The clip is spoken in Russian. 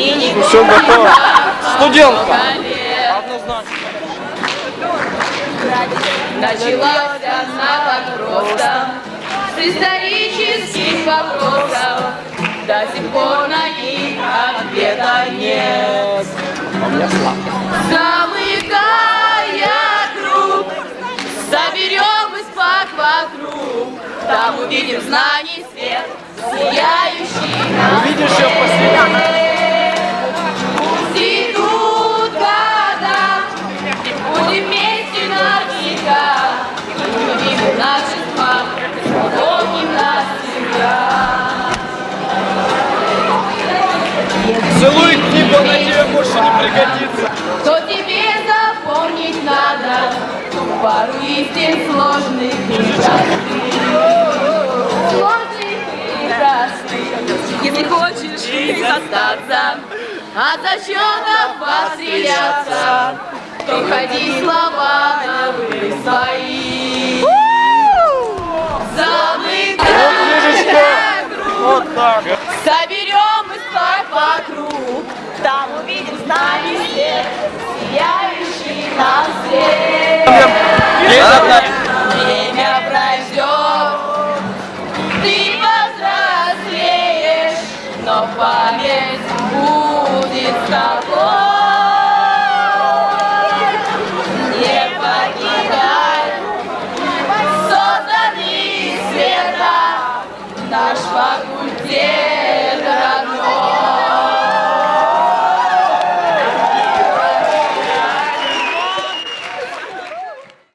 Все готово. Студентка. Однозначно. Началась она просто, с исторических вопросов. До сих пор на них ответа нет. Замыкая круг, соберем испак вокруг, там увидим знаний свет, сияющий Увидишь ее Целуй книгу, она тебе больше не пригодится. Что тебе запомнить надо, пару истин сложных и простых. Сложных и простых. Если хочешь здесь остаться, от зачетов постреляться, то ходи слова новые свои. Замыкая круг, Вот так. соберем давай по там увидим с нами свет, сияющий нам свет. Время пройдет, ты повзрослеешь, но память будет с тобой. наш факультет.